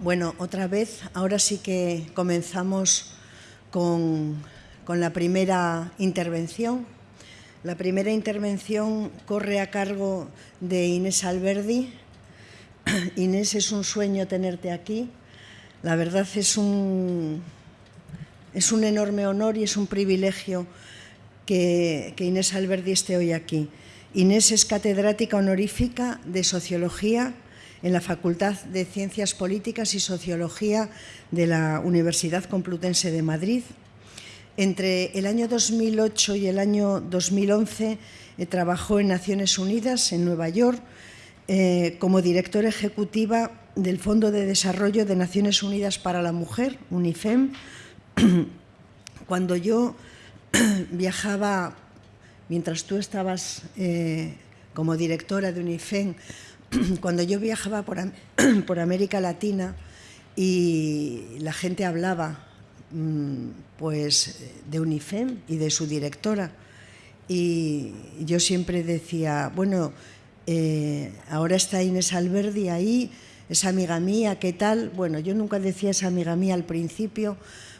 Bueno, otra vez, ahora sí que comenzamos con, la primera intervención. La primera intervención corre a cargo de Inés Alberdi. Inés, es un sueño tenerte aquí. La verdad es un, es un enorme honor y es un privilegio que, que Inés Alberdi esté hoy aquí. Inés es catedrática honorífica de Sociología en la Facultad de Ciencias Políticas y Sociología de la Universidad Complutense de Madrid. Entre el año 2008 y el año 2011 eh, trabajó en Naciones Unidas, en Nueva York, eh, como directora ejecutiva del Fondo de Desarrollo de Naciones Unidas para la Mujer, UNIFEM. Cuando yo viajaba, mientras tú estabas eh, como directora de UNIFEM, cuando yo viajaba por, América Latina y la gente hablaba mm, pues de UNIFEM y de su directora y yo siempre decía, bueno, eh, ahora está Inés Alberdi ahí, es amiga mía, ¿qué tal? Bueno, yo nunca decía esa amiga mía al principio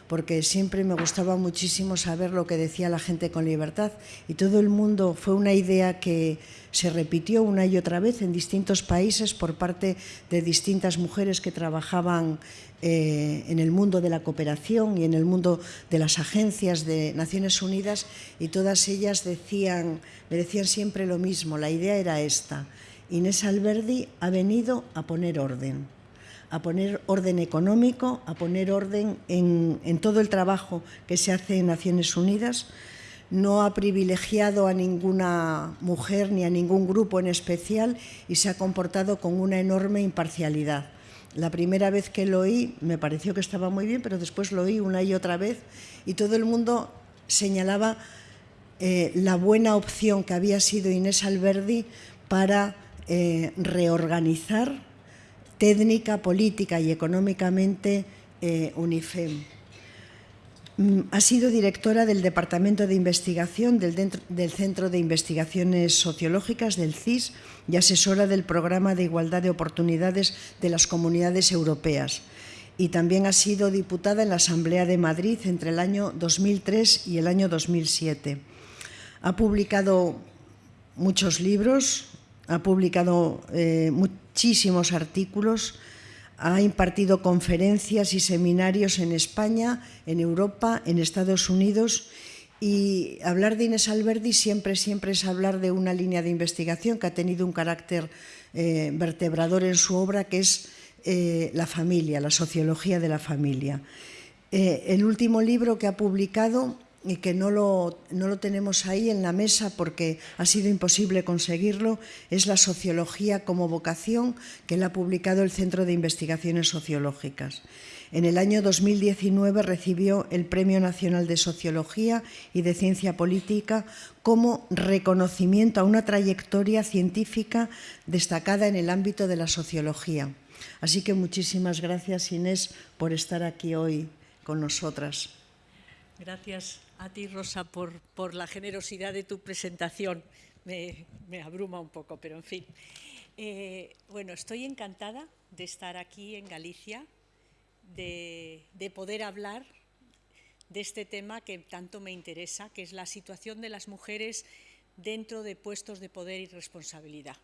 porque siempre me gustaba muchísimo saber lo que decía la gente con libertad y todo el mundo fue una idea que se repitió una y otra vez en distintos países por parte de distintas mujeres que trabajaban eh, en el mundo de la cooperación y en el mundo de las agencias de Naciones Unidas y todas ellas decían, me decían siempre lo mismo, la idea era esta, Inés Alberdi ha venido a poner orden a poner orden económico, a poner orden en, todo el trabajo que se hace en Naciones Unidas. No ha privilegiado a ninguna mujer ni a ningún grupo en especial y se ha comportado con una enorme imparcialidad. La primera vez que lo oí me pareció que estaba muy bien, pero después lo oí una y otra vez y todo el mundo señalaba eh, la buena opción que había sido Inés Alberdi para eh, reorganizar técnica, política y económicamente eh, UNIFEM. Mm, ha sido directora del Departamento de Investigación del, Centro de Investigaciones Sociológicas del CIS y asesora del Programa de Igualdad de Oportunidades de las Comunidades Europeas. Y también ha sido diputada en la Asamblea de Madrid entre el año 2003 y el año 2007. Ha publicado muchos libros, ha publicado eh, muchísimos artículos, ha impartido conferencias y seminarios en España, en Europa, en Estados Unidos y hablar de Inés Alberdi siempre, siempre es hablar de una línea de investigación que ha tenido un carácter eh, vertebrador en su obra, que es eh, la familia, la sociología de la familia. el último libro que ha publicado y que no lo, no lo tenemos ahí en la mesa porque ha sido imposible conseguirlo, es la sociología como vocación que él ha publicado el Centro de Investigaciones Sociológicas. En el año 2019 recibió el Premio Nacional de Sociología y de Ciencia Política como reconocimiento a una trayectoria científica destacada en el ámbito de la sociología. Así que muchísimas gracias, Inés, por estar aquí hoy con nosotras. Gracias a ti, Rosa, por, la generosidad de tu presentación. Me, abruma un poco, pero en fin. Eh, bueno, estoy encantada de estar aquí en Galicia, de, poder hablar de este tema que tanto me interesa, que es la situación de las mujeres dentro de puestos de poder y responsabilidad.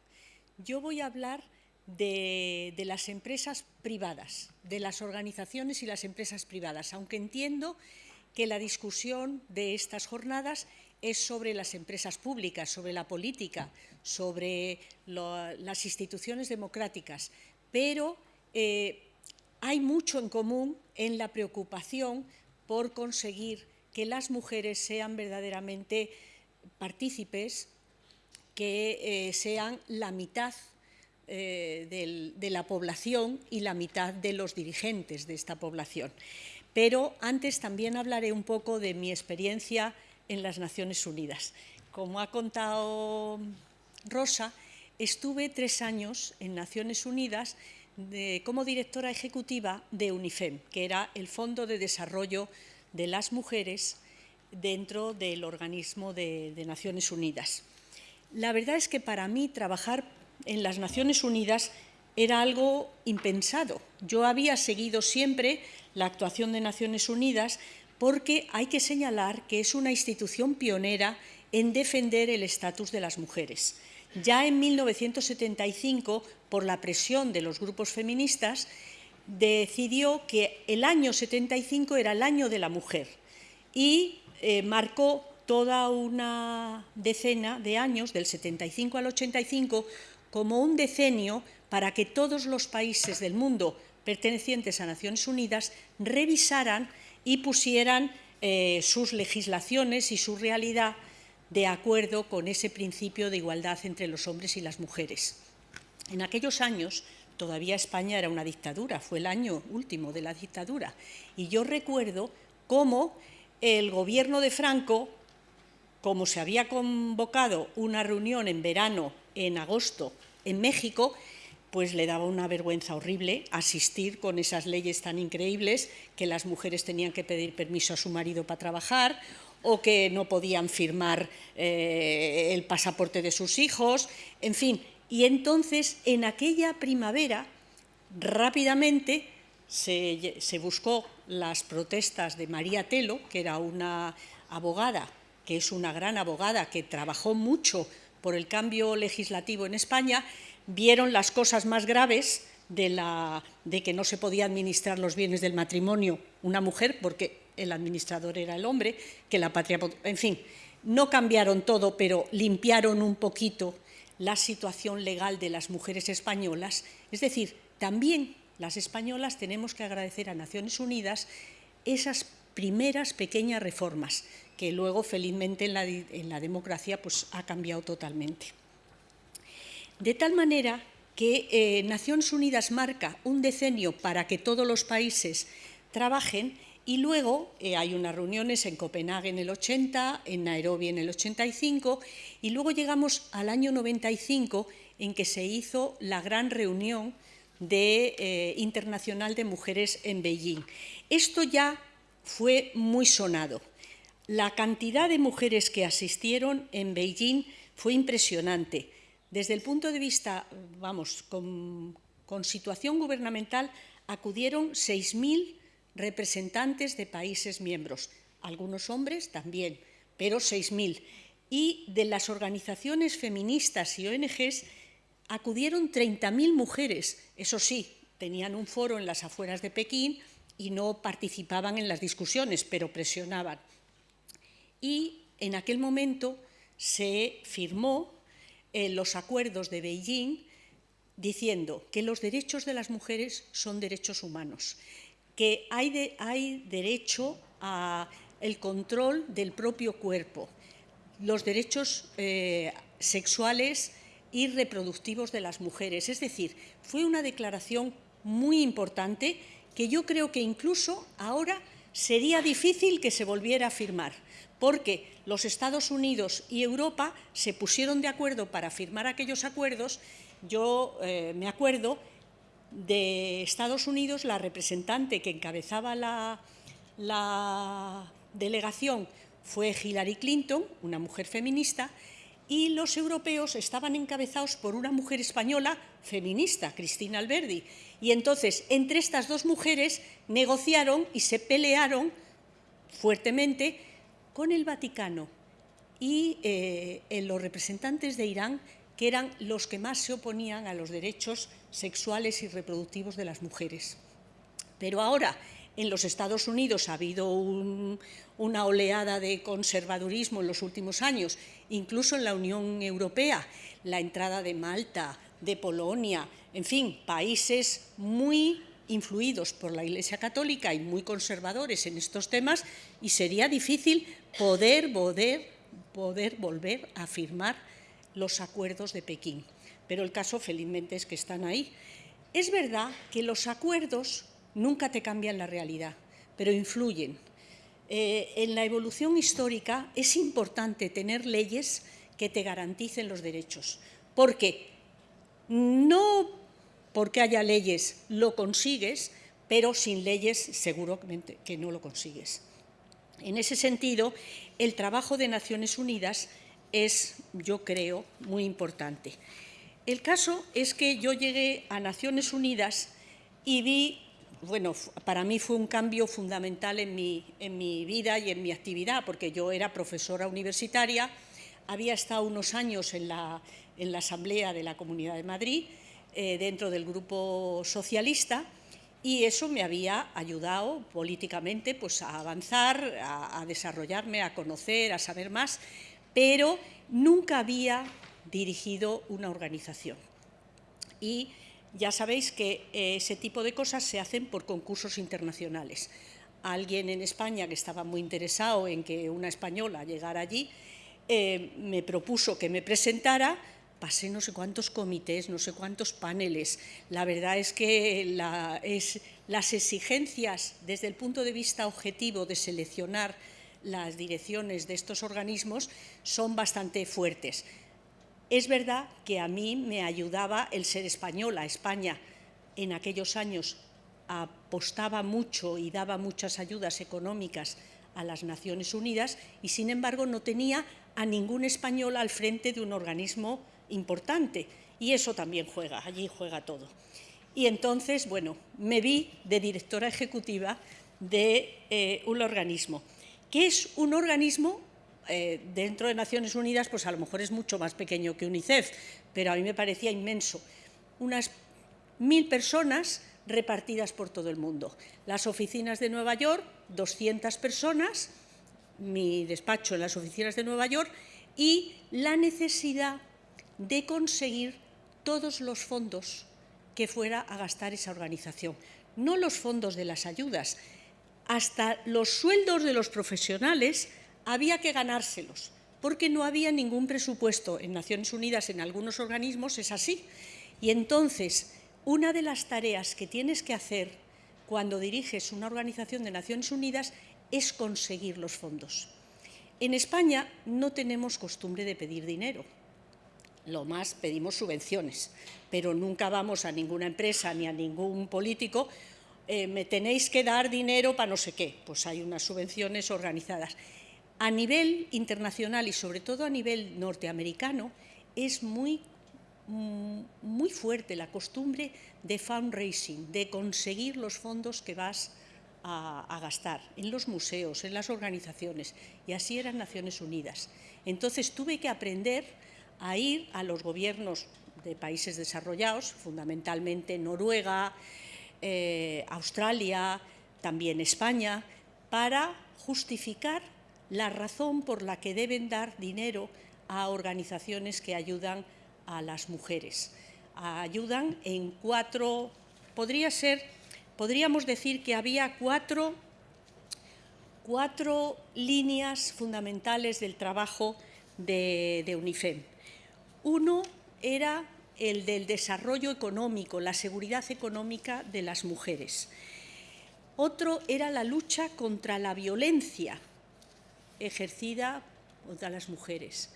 Yo voy a hablar de, de, las empresas privadas, de las organizaciones y las empresas privadas, aunque entiendo que la discusión de estas jornadas es sobre las empresas públicas, sobre la política, sobre las instituciones democráticas, pero eh, hay mucho en común en la preocupación por conseguir que las mujeres sean verdaderamente partícipes, que eh, sean la mitad eh, de la población y la mitad de los dirigentes de esta población. Pero antes también hablaré un poco de mi experiencia en las Naciones Unidas. Como ha contado Rosa, estuve tres años en Naciones Unidas como directora ejecutiva de UNIFEM, que era el Fondo de Desarrollo de las Mujeres dentro del organismo de, de Naciones Unidas. La verdad es que para mí trabajar en las Naciones Unidas era algo impensado. Yo había seguido siempre la actuación de Naciones Unidas porque hay que señalar que es una institución pionera en defender el estatus de las mujeres. Ya en 1975, por la presión de los grupos feministas, decidió que el año 75 era el año de la mujer y eh, marcó toda una decena de años, del 75 al 85, como un decenio para que todos los países del mundo pertenecientes a Naciones Unidas revisaran y pusieran eh, sus legislaciones y su realidad de acuerdo con ese principio de igualdad entre los hombres y las mujeres. En aquellos años todavía España era una dictadura, fue el año último de la dictadura, y yo recuerdo cómo el gobierno de Franco, como se había convocado una reunión en verano, en agosto, en México, pues le daba una vergüenza horrible asistir con esas leyes tan increíbles que las mujeres tenían que pedir permiso a su marido para trabajar o que no podían firmar eh, el pasaporte de sus hijos, en fin. Y entonces, en aquella primavera, rápidamente se, se buscó las protestas de María Telo, que era una abogada, que es una gran abogada, que trabajó mucho por el cambio legislativo en España, vieron las cosas más graves de, la, de que no se podía administrar los bienes del matrimonio una mujer, porque el administrador era el hombre, que la patria... En fin, no cambiaron todo, pero limpiaron un poquito la situación legal de las mujeres españolas. Es decir, también las españolas tenemos que agradecer a Naciones Unidas esas primeras pequeñas reformas, que luego, felizmente, en la, en la democracia pues, ha cambiado totalmente. De tal manera que eh, Naciones Unidas marca un decenio para que todos los países trabajen y luego eh, hay unas reuniones en Copenhague en el 80, en Nairobi en el 85 y luego llegamos al año 95 en que se hizo la gran reunión de, eh, internacional de mujeres en Beijing. Esto ya fue muy sonado. La cantidad de mujeres que asistieron en Beijing fue impresionante. Desde el punto de vista, vamos, con, situación gubernamental, acudieron 6.000 representantes de países miembros, algunos hombres también, pero 6.000. Y de las organizaciones feministas y ONGs acudieron 30.000 mujeres. Eso sí, tenían un foro en las afueras de Pekín y no participaban en las discusiones, pero presionaban. Y en aquel momento se firmó los acuerdos de Beijing diciendo que los derechos de las mujeres son derechos humanos, que hay, derecho al control del propio cuerpo, los derechos eh, sexuales y reproductivos de las mujeres. Es decir, fue una declaración muy importante que yo creo que incluso ahora sería difícil que se volviera a firmar porque los Estados Unidos y Europa se pusieron de acuerdo para firmar aquellos acuerdos. Yo eh, me acuerdo de Estados Unidos, la representante que encabezaba la, la delegación fue Hillary Clinton, una mujer feminista, y los europeos estaban encabezados por una mujer española feminista, Cristina Alberdi. Y entonces, entre estas dos mujeres, negociaron y se pelearon fuertemente con el Vaticano y eh, los representantes de Irán, que eran los que más se oponían a los derechos sexuales y reproductivos de las mujeres. Pero ahora, en los Estados Unidos ha habido una oleada de conservadurismo en los últimos años, incluso en la Unión Europea, la entrada de Malta, de Polonia, en fin, países muy influidos por la Iglesia Católica y muy conservadores en estos temas, y sería difícil poder, poder, poder volver a firmar los acuerdos de Pekín. Pero el caso, felizmente, es que están ahí. Es verdad que los acuerdos nunca te cambian la realidad, pero influyen. Eh, en la evolución histórica es importante tener leyes que te garanticen los derechos, porque no porque haya leyes lo consigues, pero sin leyes seguramente que no lo consigues. En ese sentido, el trabajo de Naciones Unidas es, yo creo, muy importante. el caso es que yo llegué a Naciones Unidas y vi, bueno, para mí fue un cambio fundamental en mi, en mi vida y en mi actividad, porque yo era profesora universitaria, había estado unos años en la, en la Asamblea de la Comunidad de Madrid, eh, dentro del Grupo Socialista, y eso me había ayudado políticamente pues, a avanzar, a, desarrollarme, a conocer, a saber más, pero nunca había dirigido una organización. Y ya sabéis que eh, ese tipo de cosas se hacen por concursos internacionales. Alguien en España que estaba muy interesado en que una española llegara allí eh, me propuso que me presentara, pasé no sé cuántos comités, no sé cuántos paneles. La verdad es que las exigencias desde el punto de vista objetivo de seleccionar las direcciones de estos organismos son bastante fuertes. Es verdad que a mí me ayudaba el ser española. España en aquellos años apostaba mucho y daba muchas ayudas económicas a las Naciones Unidas y, sin embargo, no tenía a ningún español al frente de un organismo importante. Y eso también juega, allí juega todo. Y entonces, bueno, me vi de directora ejecutiva de eh, un organismo, que es un organismo eh, dentro de Naciones Unidas, pues a lo mejor es mucho más pequeño que UNICEF, pero a mí me parecía inmenso. Unas mil personas repartidas por todo el mundo. Las oficinas de Nueva York, 200 personas, mi despacho en las oficinas de Nueva York, y la necesidad de conseguir todos los fondos que fuera a gastar esa organización. No los fondos de las ayudas, hasta los sueldos de los profesionales había que ganárselos, porque no había ningún presupuesto en Naciones Unidas, en algunos organismos es así. Y entonces, una de las tareas que tienes que hacer cuando diriges una organización de Naciones Unidas es conseguir los fondos. En España no tenemos costumbre de pedir dinero. Lo más pedimos subvenciones, pero nunca vamos a ninguna empresa ni a ningún político eh, me tenéis que dar dinero para no sé qué. Pues hay unas subvenciones organizadas a nivel internacional y sobre todo a nivel norteamericano es muy, mm, muy fuerte la costumbre de fundraising, de conseguir los fondos que vas a, a, gastar en los museos, en las organizaciones, y así eran Naciones Unidas. Entonces tuve que aprender a ir a los gobiernos de países desarrollados, fundamentalmente Noruega, eh, Australia, también España, para justificar la razón por la que deben dar dinero a organizaciones que ayudan a las mujeres. Ayudan en cuatro, podría ser, podríamos decir que había cuatro, cuatro líneas fundamentales del trabajo de, de UNIFEM. Uno era el del desarrollo económico, la seguridad económica de las mujeres. Otro era la lucha contra la violencia ejercida contra las mujeres.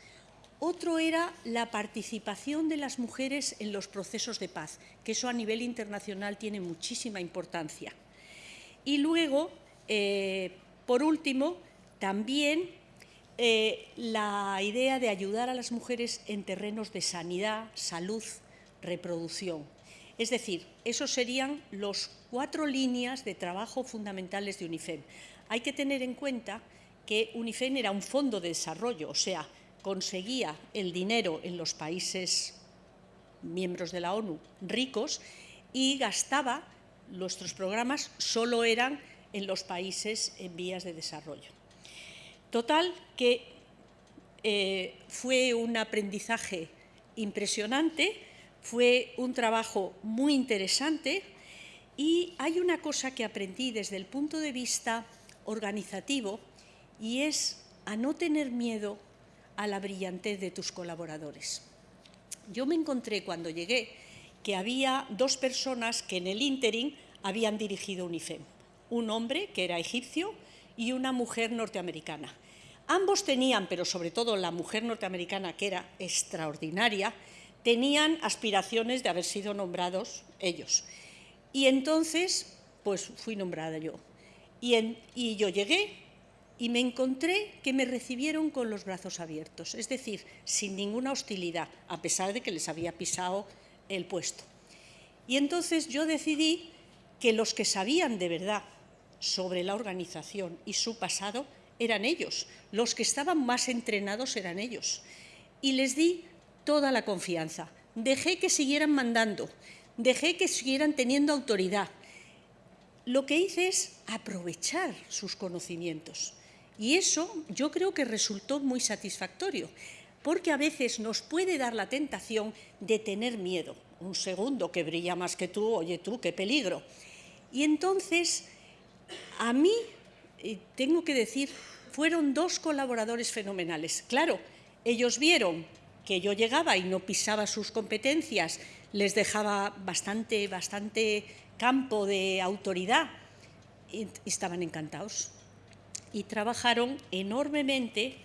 Otro era la participación de las mujeres en los procesos de paz, que eso a nivel internacional tiene muchísima importancia. Y luego, eh, por último, también eh, la idea de ayudar a las mujeres en terrenos de sanidad, salud, reproducción. Es decir, esos serían los cuatro líneas de trabajo fundamentales de UNIFEM. Hay que tener en cuenta que UNIFEM era un fondo de desarrollo, o sea, conseguía el dinero en los países miembros de la ONU ricos y gastaba, nuestros programas solo eran en los países en vías de desarrollo. Total, que eh, fue un aprendizaje impresionante, fue un trabajo muy interesante y hay una cosa que aprendí desde el punto de vista organizativo y es a no tener miedo a la brillantez de tus colaboradores. Yo me encontré cuando llegué que había dos personas que en el ínterin habían dirigido UNIFEM, un hombre que era egipcio y una mujer norteamericana. Ambos tenían, pero sobre todo la mujer norteamericana, que era extraordinaria, tenían aspiraciones de haber sido nombrados ellos. Y entonces, pues fui nombrada yo. Y, y yo llegué y me encontré que me recibieron con los brazos abiertos, es decir, sin ninguna hostilidad, a pesar de que les había pisado el puesto. Y entonces yo decidí que los que sabían de verdad sobre la organización y su pasado eran ellos, los que estaban más entrenados eran ellos. Y les di toda la confianza, dejé que siguieran mandando, dejé que siguieran teniendo autoridad. Lo que hice es aprovechar sus conocimientos. Y eso yo creo que resultó muy satisfactorio, porque a veces nos puede dar la tentación de tener miedo. Un segundo que brilla más que tú, oye tú, qué peligro. Y entonces, a mí, tengo que decir, fueron dos colaboradores fenomenales. Claro, ellos vieron que yo llegaba y no pisaba sus competencias, les dejaba bastante, bastante campo de autoridad y estaban encantados. Y trabajaron enormemente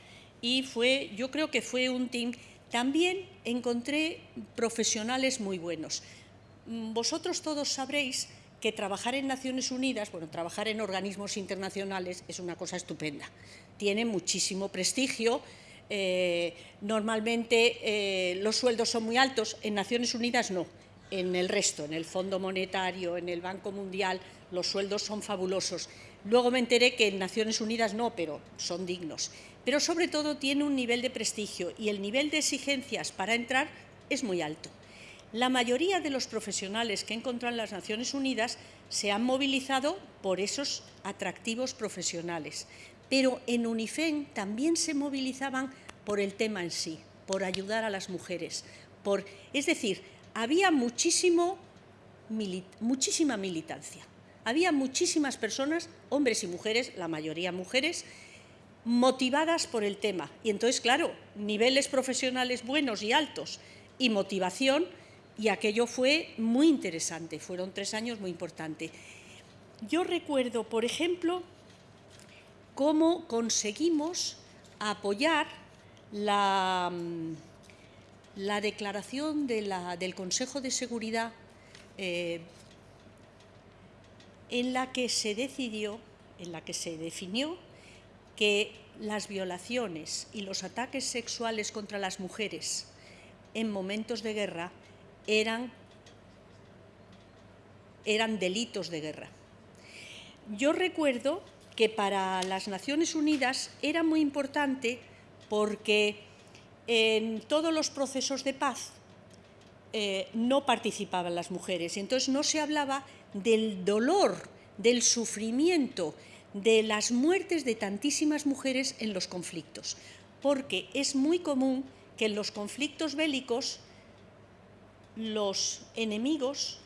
y fue, yo creo que fue un team. También encontré profesionales muy buenos. Mm, vosotros todos sabréis que trabajar en Naciones Unidas, bueno, trabajar en organismos internacionales es una cosa estupenda. Tiene muchísimo prestigio, eh, normalmente eh, los sueldos son muy altos, en Naciones Unidas no, en el resto, en el Fondo Monetario, en el Banco Mundial, los sueldos son fabulosos. Luego me enteré que en Naciones Unidas no, pero son dignos. Pero sobre todo tiene un nivel de prestigio y el nivel de exigencias para entrar es muy alto. La mayoría de los profesionales que he encontrado en las Naciones Unidas se han movilizado por esos atractivos profesionales pero en UNIFEN también se movilizaban por el tema en sí, por ayudar a las mujeres. Por, es decir, había muchísimo, muchísima militancia. Había muchísimas personas, hombres y mujeres, la mayoría mujeres, motivadas por el tema. Y entonces, claro, niveles profesionales buenos y altos y motivación, y aquello fue muy interesante, fueron tres años muy importantes. Yo recuerdo, por ejemplo, cómo conseguimos apoyar la, mm, la declaración de la, del Consejo de Seguridad eh, en la que se decidió, en la que se definió que las violaciones y los ataques sexuales contra las mujeres en momentos de guerra eran, eran delitos de guerra. Yo recuerdo que para las Naciones Unidas era muy importante porque en todos los procesos de paz eh, no participaban las mujeres entonces no se hablaba del dolor, del sufrimiento, de las muertes de tantísimas mujeres en los conflictos, porque es muy común que en los conflictos bélicos los enemigos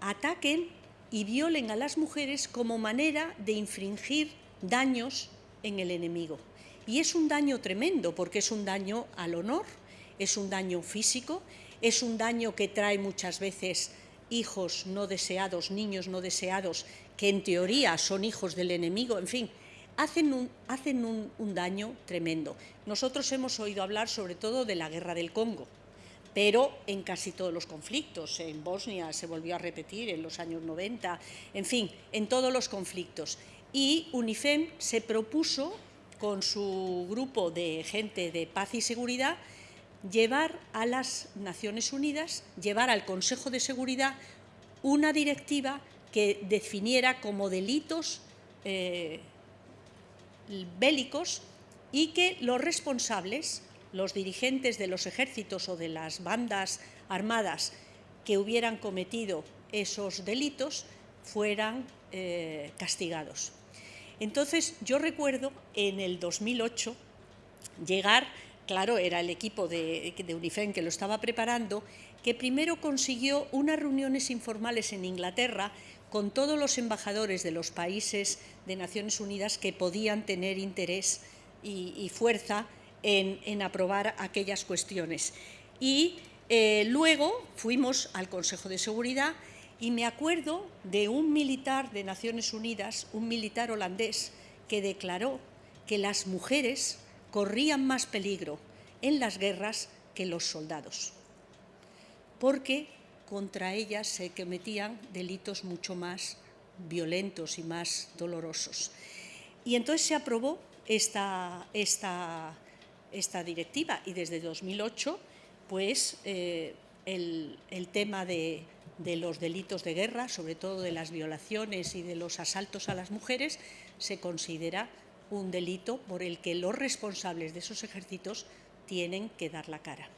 ataquen y violen a las mujeres como manera de infringir daños en el enemigo. Y es un daño tremendo porque es un daño al honor, es un daño físico, es un daño que trae muchas veces hijos no deseados, niños no deseados, que en teoría son hijos del enemigo, en fin, hacen un, hacen un, un daño tremendo. Nosotros hemos oído hablar sobre todo de la guerra del Congo, pero en casi todos los conflictos. En Bosnia se volvió a repetir en los años 90, en fin, en todos los conflictos. Y UNIFEM se propuso, con su grupo de gente de paz y seguridad, llevar a las Naciones Unidas, llevar al Consejo de Seguridad una directiva que definiera como delitos eh, bélicos y que los responsables los dirigentes de los ejércitos o de las bandas armadas que hubieran cometido esos delitos fueran eh, castigados. Entonces, yo recuerdo en el 2008 llegar, claro, era el equipo de, de UNIFEN que lo estaba preparando, que primero consiguió unas reuniones informales en Inglaterra con todos los embajadores de los países de Naciones Unidas que podían tener interés y fuerza en, aprobar aquellas cuestiones. Y eh, luego fuimos al Consejo de Seguridad y me acuerdo de un militar de Naciones Unidas, un militar holandés, que declaró que las mujeres corrían más peligro en las guerras que los soldados, porque contra ellas se cometían delitos mucho más violentos y más dolorosos. Y entonces se aprobó esta, esta, esta directiva y desde 2008 pues eh, el, tema de, de, los delitos de guerra, sobre todo de las violaciones y de los asaltos a las mujeres, se considera un delito por el que los responsables de esos ejércitos tienen que dar la cara.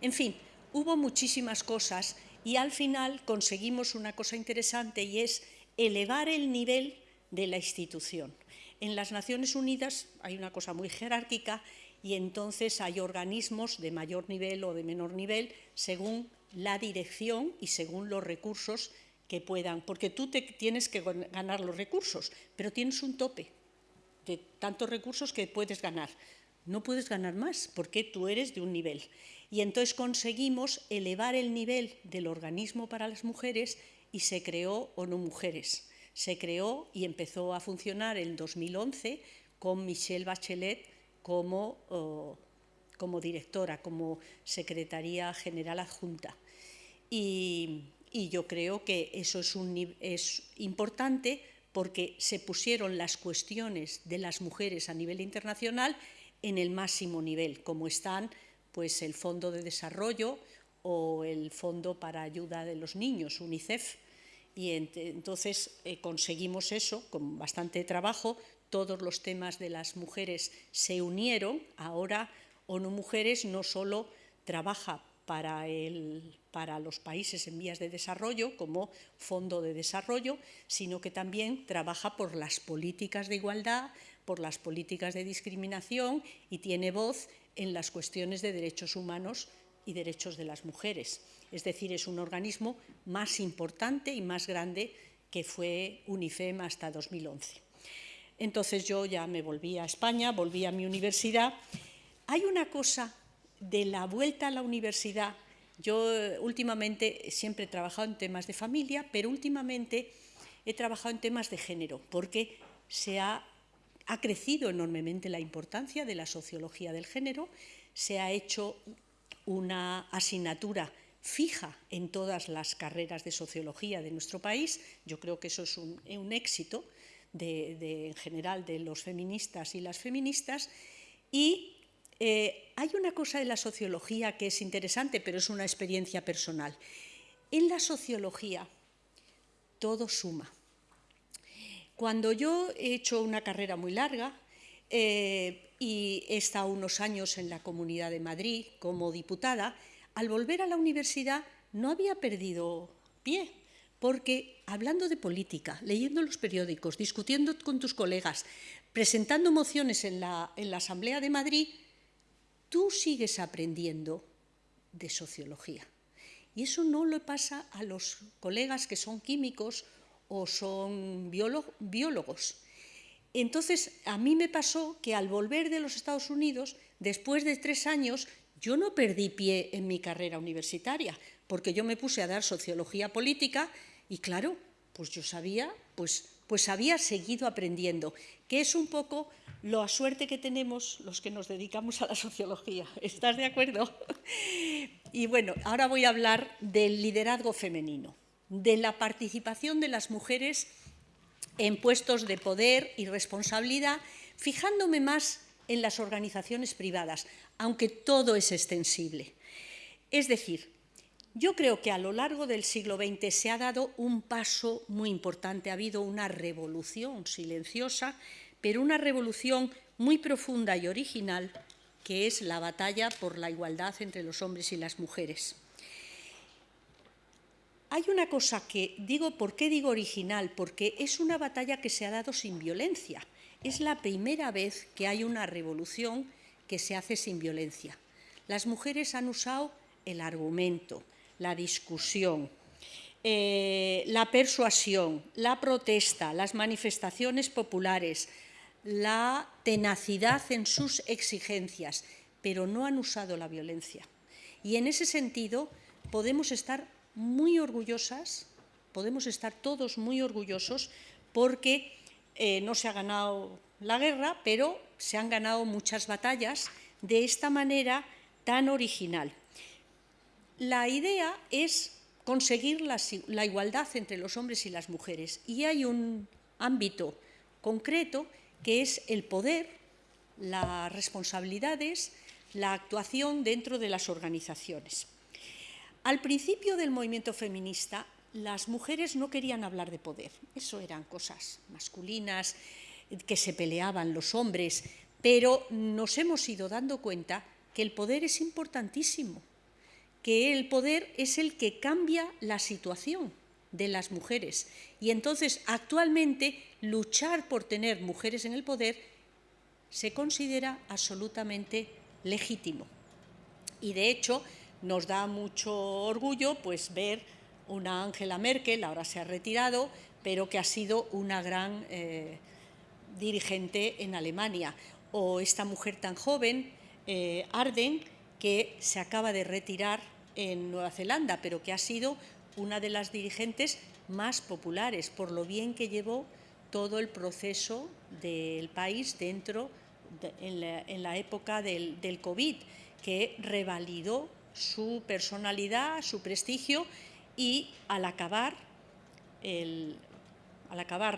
En fin, hubo muchísimas cosas y al final conseguimos una cosa interesante y es elevar el nivel de la institución. En las Naciones Unidas hay una cosa muy jerárquica y entonces hay organismos de mayor nivel o de menor nivel según la dirección y según los recursos que puedan, porque tú te tienes que ganar los recursos, pero tienes un tope de tantos recursos que puedes ganar. No puedes ganar más porque tú eres de un nivel. Y entonces conseguimos elevar el nivel del organismo para las mujeres y se creó ONU Mujeres. Se creó y empezó a funcionar en 2011 con Michelle Bachelet como, como directora, como Secretaría General Adjunta. Y, yo creo que eso es, un, es importante porque se pusieron las cuestiones de las mujeres a nivel internacional en el máximo nivel, como están pues, el Fondo de Desarrollo o el Fondo para Ayuda de los Niños, UNICEF. Y entonces eh, conseguimos eso con bastante trabajo, todos los temas de las mujeres se unieron. Ahora ONU Mujeres no solo trabaja para, para, los países en vías de desarrollo como fondo de desarrollo, sino que también trabaja por las políticas de igualdad, por las políticas de discriminación y tiene voz en las cuestiones de derechos humanos y derechos de las mujeres. Es decir, es un organismo más importante y más grande que fue UNIFEM hasta 2011. Entonces yo ya me volví a España, volví a mi universidad. Hay una cosa de la vuelta a la universidad. Yo eh, últimamente siempre he trabajado en temas de familia, pero últimamente he trabajado en temas de género, porque se ha, ha crecido enormemente la importancia de la sociología del género, se ha hecho una asignatura fija en todas las carreras de sociología de nuestro país. Yo creo que eso es un, éxito de, en general de los feministas y las feministas. Y eh, hay una cosa de la sociología que es interesante, pero es una experiencia personal. En la sociología todo suma. Cuando yo he hecho una carrera muy larga eh, y he estado unos años en la Comunidad de Madrid como diputada, al volver a la universidad no había perdido pie, porque hablando de política, leyendo los periódicos, discutiendo con tus colegas, presentando mociones en la, Asamblea de Madrid, tú sigues aprendiendo de sociología. Y eso no le pasa a los colegas que son químicos o son biólogos. Entonces, a mí me pasó que al volver de los Estados Unidos, después de tres años, yo no perdí pie en mi carrera universitaria, porque yo me puse a dar sociología política y claro, pues yo sabía, pues, pues había seguido aprendiendo, que es un poco la suerte que tenemos los que nos dedicamos a la sociología. ¿Estás de acuerdo? Y bueno, ahora voy a hablar del liderazgo femenino, de la participación de las mujeres en puestos de poder y responsabilidad, fijándome más en las organizaciones privadas, aunque todo es extensible. Es decir, yo creo que a lo largo del siglo XX se ha dado un paso muy importante, ha habido una revolución silenciosa, pero una revolución muy profunda y original, que es la batalla por la igualdad entre los hombres y las mujeres. Hay una cosa que digo, ¿por qué digo original? Porque es una batalla que se ha dado sin violencia. Es la primera vez que hay una revolución que se hace sin violencia. Las mujeres han usado el argumento, la discusión, eh, la persuasión, la protesta, las manifestaciones populares, la tenacidad en sus exigencias, pero no han usado la violencia. Y en ese sentido podemos estar muy orgullosas, podemos estar todos muy orgullosos porque eh, no se ha ganado la guerra, pero se han ganado muchas batallas de esta manera tan original. La idea es conseguir la, igualdad entre los hombres y las mujeres y hay un ámbito concreto que es el poder, las responsabilidades, la actuación dentro de las organizaciones. Al principio del movimiento feminista, las mujeres no querían hablar de poder, eso eran cosas masculinas, que se peleaban los hombres, pero nos hemos ido dando cuenta que el poder es importantísimo, que el poder es el que cambia la situación de las mujeres. Y entonces, actualmente, luchar por tener mujeres en el poder se considera absolutamente legítimo. Y de hecho, nos da mucho orgullo pues, ver una Angela Merkel, ahora se ha retirado, pero que ha sido una gran eh, dirigente en Alemania. O esta mujer tan joven, eh, Arden, que se acaba de retirar en Nueva Zelanda, pero que ha sido una de las dirigentes más populares por lo bien que llevó todo el proceso del país dentro en, la, época del COVID, que revalidó su personalidad, su prestigio y al acabar,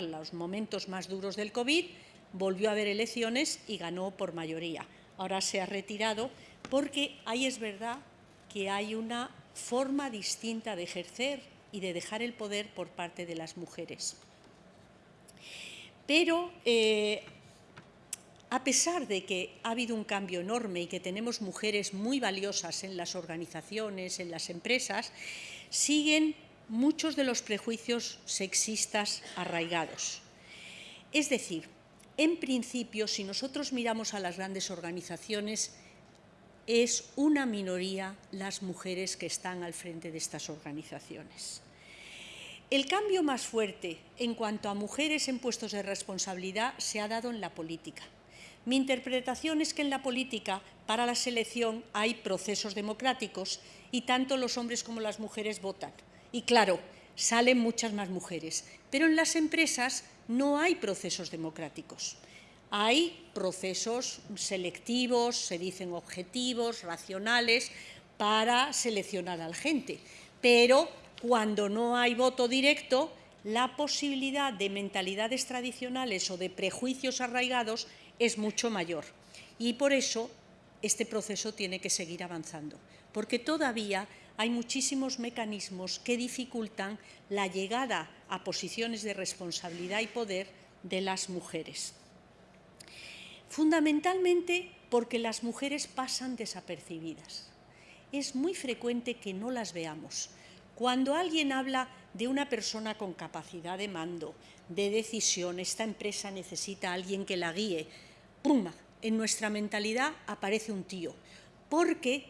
los momentos más duros del COVID, volvió a haber elecciones y ganó por mayoría. Ahora se ha retirado porque ahí es verdad que hay una forma distinta de ejercer y de dejar el poder por parte de las mujeres. Pero eh, a pesar de que ha habido un cambio enorme y que tenemos mujeres muy valiosas en las organizaciones, en las empresas, siguen muchos de los prejuicios sexistas arraigados. Es decir, en principio, si nosotros miramos a las grandes organizaciones, es una minoría las mujeres que están al frente de estas organizaciones. El cambio más fuerte en cuanto a mujeres en puestos de responsabilidad se ha dado en la política. Mi interpretación es que en la política, para la selección, hay procesos democráticos y tanto los hombres como las mujeres votan. Y claro, salen muchas más mujeres, pero en las empresas no hay procesos democráticos. Hay procesos selectivos, se dicen objetivos, racionales, para seleccionar a la gente. Pero cuando no hay voto directo, la posibilidad de mentalidades tradicionales o de prejuicios arraigados es mucho mayor. Y por eso este proceso tiene que seguir avanzando, porque todavía hay muchísimos mecanismos que dificultan la llegada a posiciones de responsabilidad y poder de las mujeres. Fundamentalmente porque las mujeres pasan desapercibidas. Es muy frecuente que no las veamos. Cuando alguien habla de una persona con capacidad de mando, de decisión, esta empresa necesita a alguien que la guíe, ¡pum! En nuestra mentalidad aparece un tío, porque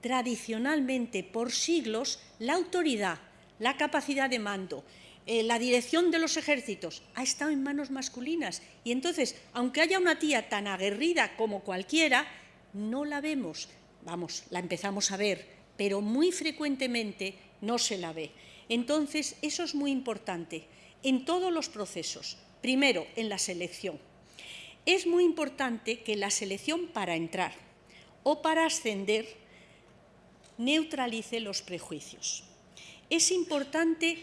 tradicionalmente, por siglos, la autoridad, la capacidad de mando, eh, la dirección de los ejércitos ha estado en manos masculinas. Y entonces, aunque haya una tía tan aguerrida como cualquiera, no la vemos. Vamos, la empezamos a ver, pero muy frecuentemente no se la ve. Entonces, eso es muy importante en todos los procesos. Primero, en la selección. Es muy importante que la selección para entrar o para ascender neutralice los prejuicios. Es importante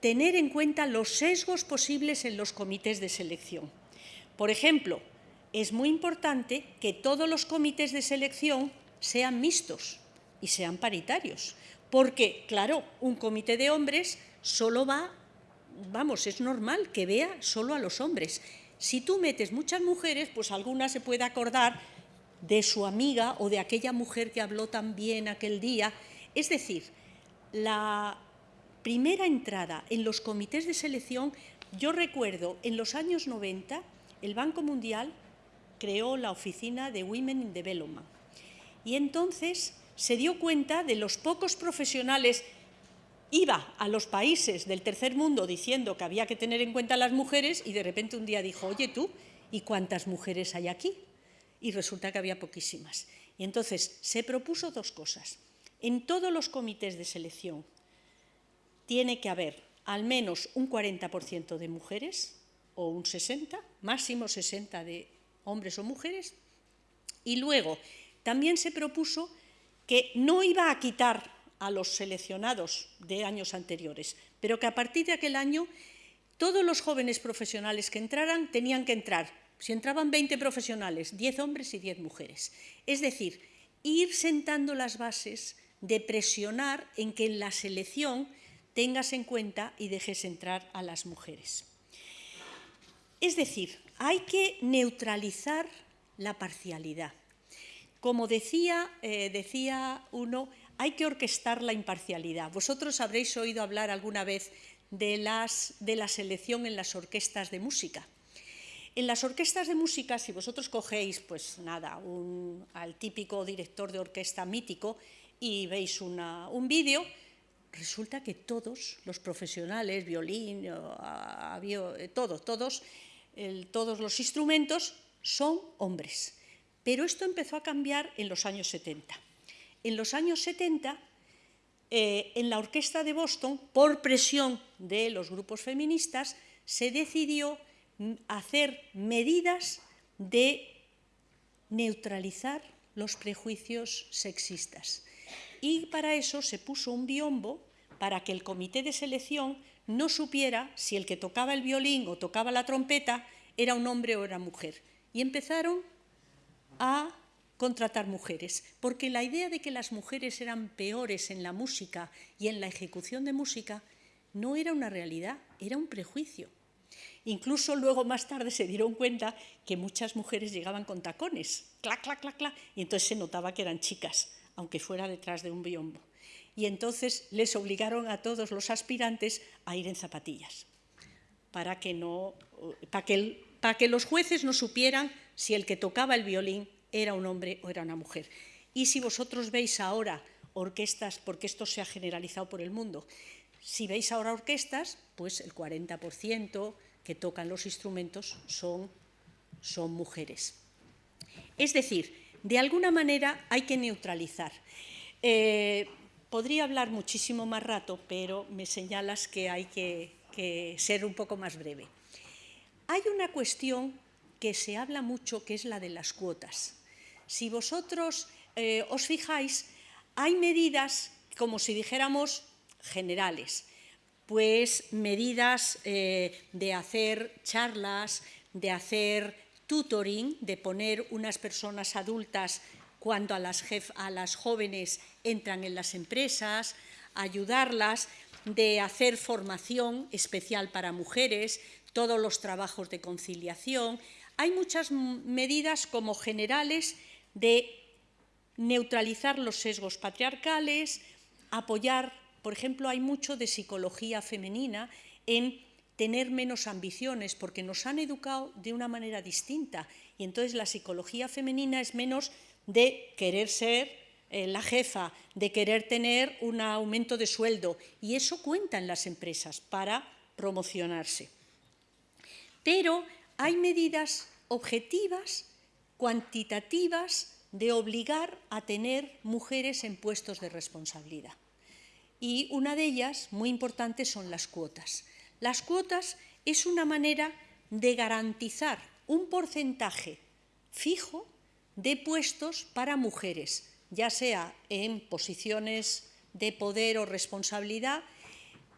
tener en cuenta los sesgos posibles en los comités de selección. Por ejemplo, es muy importante que todos los comités de selección sean mixtos y sean paritarios, porque, claro, un comité de hombres solo va, vamos, es normal que vea solo a los hombres. Si tú metes muchas mujeres, pues alguna se puede acordar de su amiga o de aquella mujer que habló tan bien aquel día. Es decir, la, primera entrada en los comités de selección, yo recuerdo en los años 90, el Banco Mundial creó la oficina de Women in Development. Y entonces se dio cuenta de los pocos profesionales iba a los países del tercer mundo diciendo que había que tener en cuenta a las mujeres y de repente un día dijo, oye tú, ¿y cuántas mujeres hay aquí? Y resulta que había poquísimas. Y entonces se propuso dos cosas. En todos los comités de selección tiene que haber al menos un 40% de mujeres o un 60%, máximo 60% de hombres o mujeres. Y luego también se propuso que no iba a quitar a los seleccionados de años anteriores, pero que a partir de aquel año todos los jóvenes profesionales que entraran tenían que entrar, si entraban 20 profesionales, 10 hombres y 10 mujeres. Es decir, ir sentando las bases de presionar en que en la selección tengas en cuenta y dejes entrar a las mujeres. Es decir, hay que neutralizar la parcialidad. Como decía, eh, decía uno, hay que orquestar la imparcialidad. Vosotros habréis oído hablar alguna vez de, las, de la selección en las orquestas de música. En las orquestas de música, si vosotros cogéis, pues nada, al típico director de orquesta mítico y veis un vídeo, resulta que todos los profesionales, violín, todos, todos, todos los instrumentos son hombres. Pero esto empezó a cambiar en los años 70. En los años 70, eh, en la orquesta de Boston, por presión de los grupos feministas, se decidió hacer medidas de neutralizar los prejuicios sexistas. Y para eso se puso un biombo para que el comité de selección no supiera si el que tocaba el violín o tocaba la trompeta era un hombre o era mujer. Y empezaron a contratar mujeres, porque la idea de que las mujeres eran peores en la música y en la ejecución de música no era una realidad, era un prejuicio. Incluso luego más tarde se dieron cuenta que muchas mujeres llegaban con tacones, clac, clac, clac, clac, y entonces se notaba que eran chicas, aunque fuera detrás de un biombo. Y entonces les obligaron a todos los aspirantes a ir en zapatillas, para que, no, para que, para que los jueces no supieran si el que tocaba el violín era un hombre o era una mujer. Y si vosotros veis ahora orquestas, porque esto se ha generalizado por el mundo, si veis ahora orquestas, pues el 40% que tocan los instrumentos son, son mujeres. Es decir, de alguna manera hay que neutralizar. Eh, podría hablar muchísimo más rato, pero me señalas que hay que, que ser un poco más breve. Hay una cuestión que se habla mucho, que es la de las cuotas. Si vosotros eh, os fijáis, hay medidas, como si dijéramos, generales, pues medidas eh, de hacer charlas, de hacer tutoring, de poner unas personas adultas cuando a las, a las jóvenes entran en las empresas, ayudarlas, de hacer formación especial para mujeres, todos los trabajos de conciliación, hay muchas medidas como generales de neutralizar los sesgos patriarcales, apoyar, por ejemplo, hay mucho de psicología femenina en tener menos ambiciones, porque nos han educado de una manera distinta. Y entonces la psicología femenina es menos de querer ser eh, la jefa, de querer tener un aumento de sueldo. Y eso cuenta en las empresas para promocionarse. Pero hay medidas objetivas, cuantitativas, de obligar a tener mujeres en puestos de responsabilidad. Y una de ellas, muy importante, son las cuotas. Las cuotas es una manera de garantizar un porcentaje fijo de puestos para mujeres, ya sea en posiciones de poder o responsabilidad.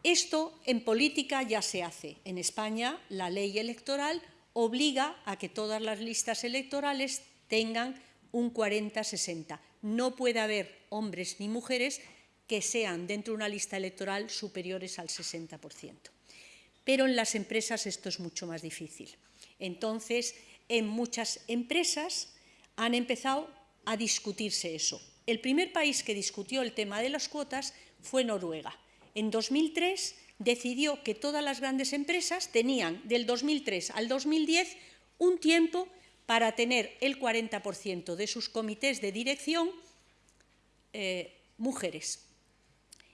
Esto en política ya se hace. En España la ley electoral obliga a que todas las listas electorales tengan un 40-60. No puede haber hombres ni mujeres que sean dentro de una lista electoral superiores al 60%. Pero en las empresas esto es mucho más difícil. Entonces, en muchas empresas han empezado a discutirse eso. El primer país que discutió el tema de las cuotas fue Noruega. En 2003 decidió que todas las grandes empresas tenían del 2003 al 2010 un tiempo para tener el 40% de sus comités de dirección eh, mujeres.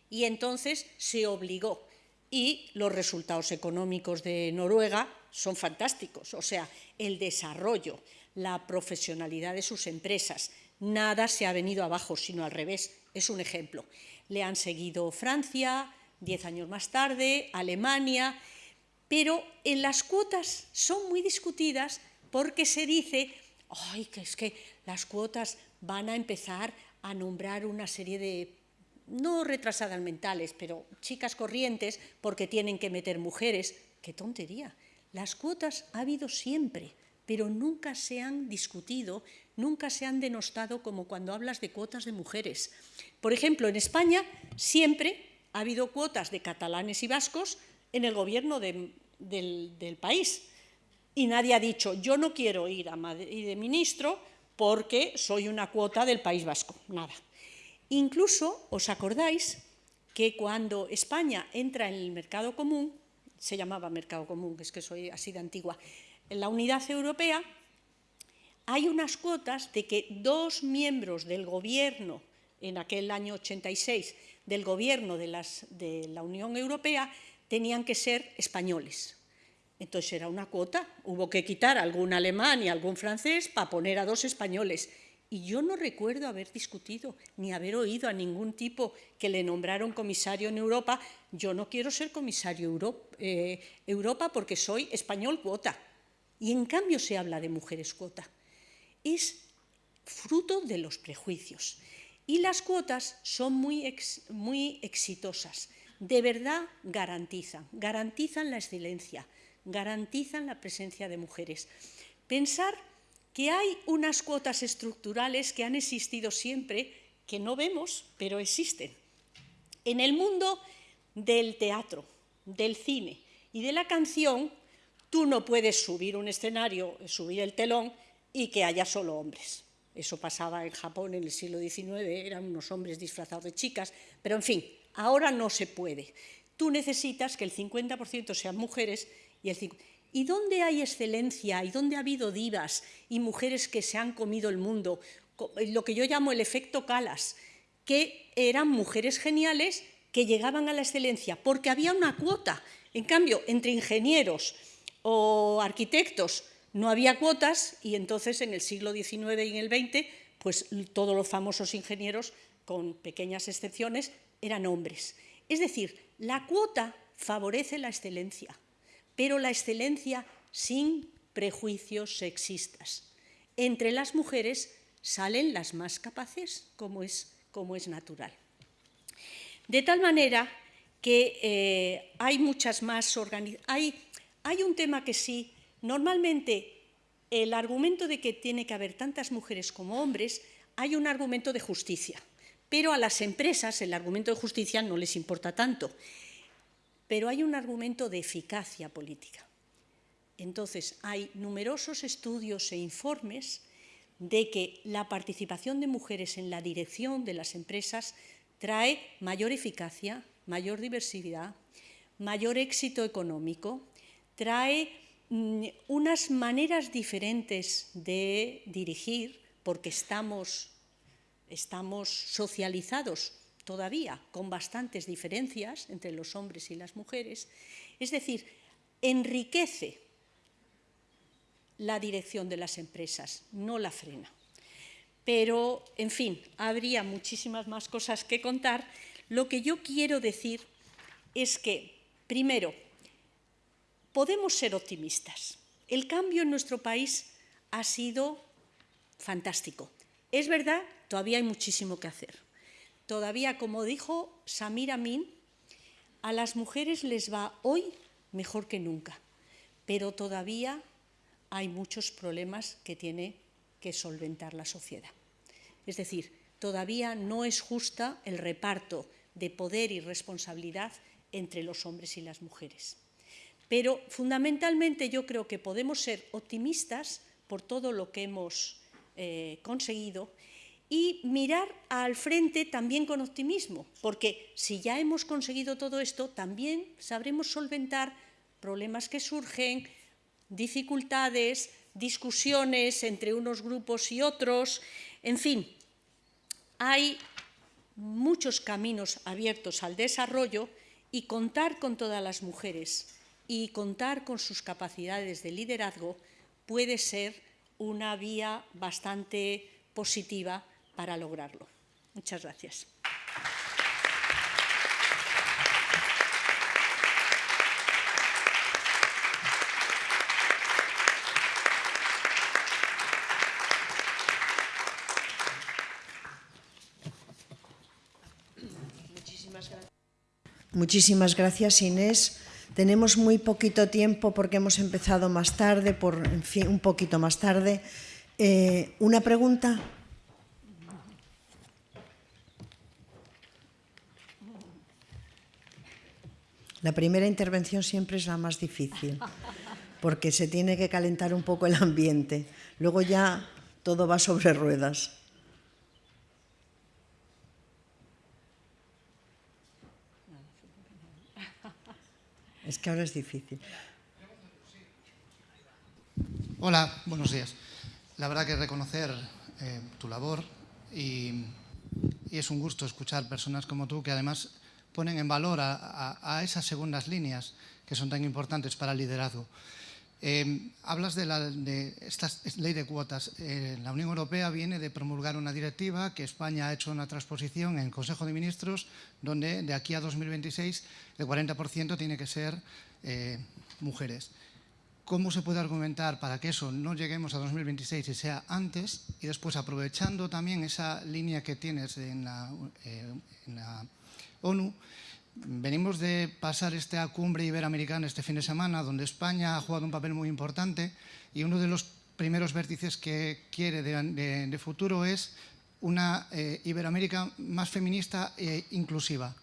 Y entonces se obligó. Y los resultados económicos de Noruega son fantásticos. O sea, el desarrollo, la profesionalidad de sus empresas, nada se ha venido abajo, sino al revés. Es un ejemplo. Le han seguido Francia, diez años más tarde, Alemania, pero en las cuotas son muy discutidas porque se dice, ay, que es que las cuotas van a empezar a nombrar una serie de, no retrasadas mentales, pero chicas corrientes porque tienen que meter mujeres. qué tontería. Las cuotas ha habido siempre, pero nunca se han discutido, nunca se han denostado como cuando hablas de cuotas de mujeres. Por ejemplo, en España siempre ha habido cuotas de catalanes y vascos en el gobierno del, país. Y nadie ha dicho, yo no quiero ir a Madrid de ministro porque soy una cuota del País Vasco. Nada. Incluso, ¿os acordáis que cuando España entra en el mercado común, se llamaba mercado común, es que soy así de antigua, en la unidad europea, hay unas cuotas de que dos miembros del gobierno, en aquel año 86, del gobierno de, la Unión Europea, tenían que ser españoles. Entonces era una cuota, hubo que quitar algún alemán y algún francés para poner a dos españoles. Y yo no recuerdo haber discutido ni haber oído a ningún tipo que le nombraron comisario en Europa. Yo no quiero ser comisario Europa, eh, Europa porque soy español cuota. Y en cambio se habla de mujeres cuota. Es fruto de los prejuicios. Y las cuotas son muy, muy exitosas. De verdad garantizan, garantizan la excelencia, garantizan la presencia de mujeres. Pensar que hay unas cuotas estructurales que han existido siempre, que no vemos, pero existen. En el mundo del teatro, del cine y de la canción, tú no puedes subir un escenario, subir el telón y que haya solo hombres. Eso pasaba en Japón en el siglo XIX, eran unos hombres disfrazados de chicas, pero en fin, ahora no se puede. Tú necesitas que el 50% sean mujeres y el 50%. ¿Y dónde hay excelencia? ¿Y dónde ha habido divas y mujeres que se han comido el mundo? Lo que yo llamo el efecto Calas, que eran mujeres geniales que llegaban a la excelencia, porque había una cuota. En cambio, entre ingenieros o arquitectos no había cuotas y entonces en el siglo XIX y en el XX, pues todos los famosos ingenieros, con pequeñas excepciones, eran hombres. Es decir, la cuota favorece la excelencia pero la excelencia sin prejuicios sexistas. Entre las mujeres salen las más capaces, como es, como es natural. De tal manera que eh, hay muchas más hay, hay un tema que sí, normalmente el argumento de que tiene que haber tantas mujeres como hombres, hay un argumento de justicia, pero a las empresas el argumento de justicia no les importa tanto pero hay un argumento de eficacia política. Entonces, hay numerosos estudios e informes de que la participación de mujeres en la dirección de las empresas trae mayor eficacia, mayor diversidad, mayor éxito económico, trae unas maneras diferentes de dirigir, porque estamos, estamos socializados todavía con bastantes diferencias entre los hombres y las mujeres, es decir, enriquece la dirección de las empresas, no la frena. Pero, en fin, habría muchísimas más cosas que contar. Lo que yo quiero decir es que, primero, podemos ser optimistas. El cambio en nuestro país ha sido fantástico. Es verdad, todavía hay muchísimo que hacer todavía, como dijo Samir Amin, a las mujeres les va hoy mejor que nunca, pero todavía hay muchos problemas que tiene que solventar la sociedad. Es decir, todavía no es justa el reparto de poder y responsabilidad entre los hombres y las mujeres. Pero fundamentalmente yo creo que podemos ser optimistas por todo lo que hemos eh, conseguido y mirar al frente también con optimismo, porque si ya hemos conseguido todo esto, también sabremos solventar problemas que surgen, dificultades, discusiones entre unos grupos y otros, en fin, hay muchos caminos abiertos al desarrollo y contar con todas las mujeres y contar con sus capacidades de liderazgo puede ser una vía bastante positiva para lograrlo. Muchas gracias. Muchísimas gracias, Inés. Tenemos muy poquito tiempo porque hemos empezado más tarde, por, un poquito más tarde. Eh, ¿Una pregunta? La primera intervención siempre es la más difícil, porque se tiene que calentar un poco el ambiente. Luego ya todo va sobre ruedas. Es que ahora es difícil. Hola, buenos días. La verdad que reconocer eh, tu labor y, y, es un gusto escuchar personas como tú que además ponen en valor a, esas segundas líneas que son tan importantes para el liderazgo. Eh, hablas de, la, esta ley de cuotas. Eh, la Unión Europea viene de promulgar una directiva que España ha hecho una transposición en el Consejo de Ministros donde de aquí a 2026 el 40% tiene que ser eh, mujeres. ¿Cómo se puede argumentar para que eso no lleguemos a 2026 y sea antes? Y después, aprovechando también esa línea que tienes en la, en la ONU, venimos de pasar esta cumbre iberoamericana este fin de semana, donde España ha jugado un papel muy importante y uno de los primeros vértices que quiere de, futuro es una eh, Iberoamérica más feminista e inclusiva.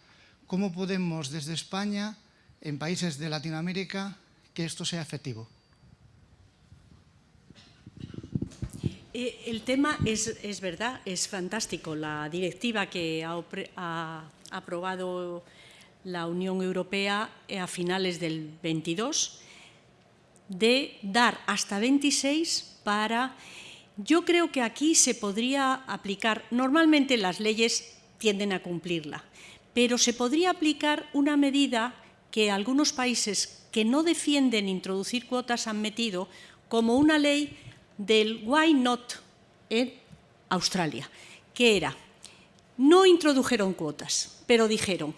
¿Cómo podemos desde España, en países de Latinoamérica, que esto sea efectivo? Eh, el tema es, es, verdad, es fantástico. La directiva que ha, ha aprobado la Unión Europea a finales del 22 de dar hasta 26 para... Yo creo que aquí se podría aplicar, normalmente las leyes tienden a cumplirla, pero se podría aplicar una medida que algunos países que no defienden introducir cuotas han metido como una ley del why not en Australia, que era, no introdujeron cuotas, pero dijeron,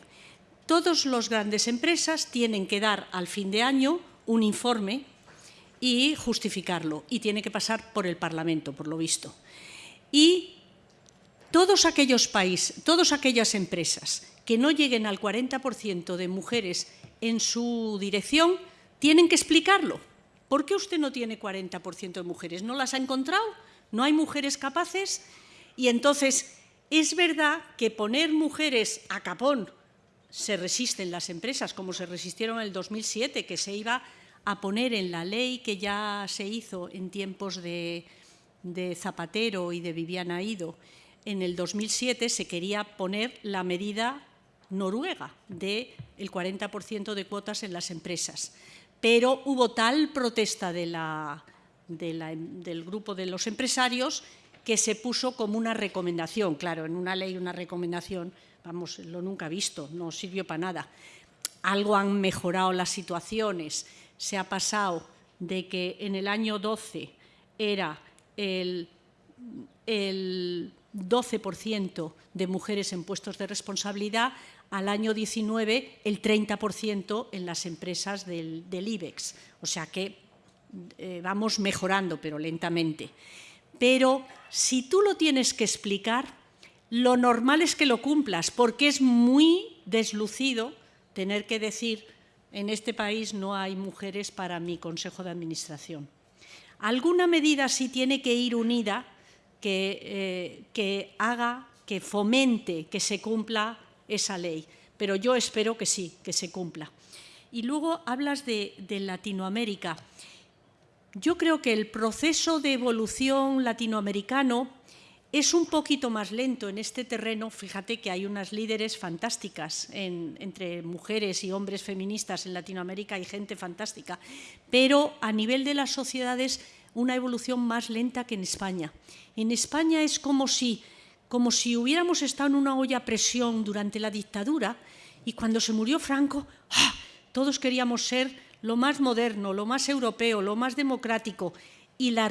todas las grandes empresas tienen que dar al fin de año un informe y justificarlo, y tiene que pasar por el Parlamento, por lo visto. Y todos aquellos países, todas aquellas empresas que no lleguen al 40% de mujeres en su dirección, tienen que explicarlo. ¿Por qué usted no tiene 40% de mujeres? ¿No las ha encontrado? ¿No hay mujeres capaces? Y entonces, es verdad que poner mujeres a capón se resisten las empresas, como se resistieron en el 2007, que se iba a poner en la ley que ya se hizo en tiempos de, Zapatero y de Viviana Ido, en el 2007 se quería poner la medida noruega del 40% de cuotas en las empresas. Pero hubo tal protesta del grupo de los empresarios que se puso como una recomendación. Claro, en una ley una recomendación vamos, lo nunca visto, no sirvió para nada. Algo han mejorado las situaciones, se ha pasado de que en el año 12 era el, el 12% de mujeres en puestos de responsabilidad, al año 19 el 30% en las empresas del, IBEX. O sea que eh, vamos mejorando, pero lentamente. Pero si tú lo tienes que explicar, lo normal es que lo cumplas, porque es muy deslucido tener que decir en este país no hay mujeres para mi consejo de administración. Alguna medida sí tiene que ir unida que, eh, haga, que fomente que se cumpla esa ley, pero yo espero que sí, que se cumpla. Y luego hablas de Latinoamérica. Yo creo que el proceso de evolución latinoamericano es un poquito más lento en este terreno, fíjate que hay unas líderes fantásticas entre mujeres y hombres feministas en Latinoamérica, hay gente fantástica, pero a nivel de las sociedades una evolución más lenta que en España. En España es como si, como si hubiéramos estado en una olla a presión durante la dictadura y cuando se murió Franco, ¡ah! todos queríamos ser lo más moderno, lo más europeo, lo más democrático y la,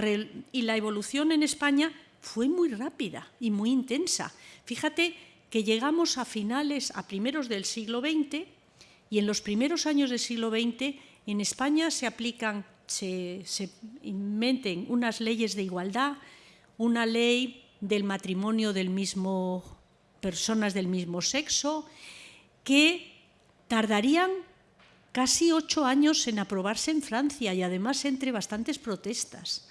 y la evolución en España fue muy rápida y muy intensa. Fíjate que llegamos a finales, a primeros del siglo XX, y en los primeros años del siglo XX en España se aplican, se, inventen unas leyes de igualdad, una ley del matrimonio del mismo, personas del mismo sexo, que tardarían casi ocho años en aprobarse en Francia y además entre bastantes protestas.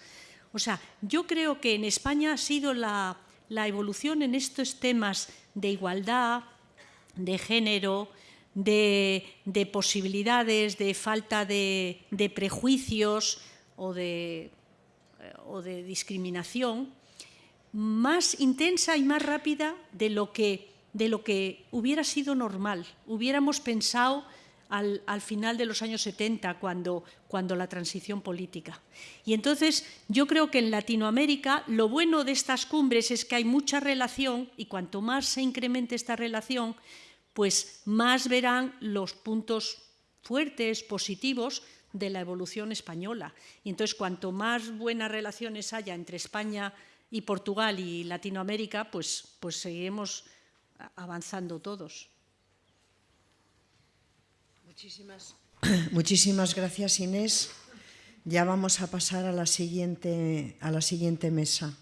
O sea, yo creo que en España ha sido la, evolución en estos temas de igualdad, de género, de, posibilidades, de falta de, prejuicios o de, o de discriminación, más intensa y más rápida de lo que, de lo que hubiera sido normal. Hubiéramos pensado al, final de los años 70, cuando, cuando la transición política. Y entonces yo creo que en Latinoamérica lo bueno de estas cumbres es que hay mucha relación y cuanto más se incremente esta relación, pues más verán los puntos fuertes, positivos de la evolución española. Y entonces cuanto más buenas relaciones haya entre España y Portugal y Latinoamérica, pues, pues seguiremos avanzando todos. Muchísimas, gracias, Inés. Ya vamos a pasar a la siguiente, a la siguiente mesa.